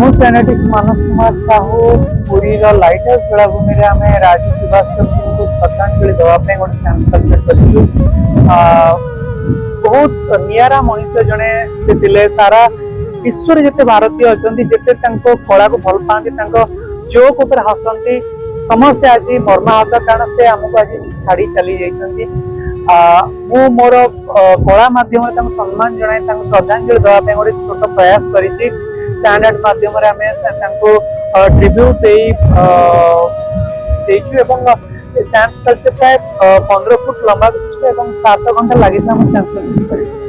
मुझनेटिस्ट मानस कुमार साहू पूरीर lighthouse Belabhumi आम राजू श्रीवास्तव जी को श्रद्धाजलि देवाई गोटे सैंस कलचर कर बहुत निरा मनीष जड़े से थे सारा विश्व जिते भारतीय अच्छा जिते कला को भल पाती जोक हसती समस्ते आज मर्माहत कारण से आमको आज छाड़ी चली जाइंट मु मोर कला मध्यम सम्मान जन श्रद्धाजलि देवाई गोटे छोट प्रयास कर स्टैंडर्ड माध्यम ट्रिब्यूट सैंस कल्चर प्राय पंद्रह फुट लंबा विशिष्ट सात घंटा लगे सैंस कल्चर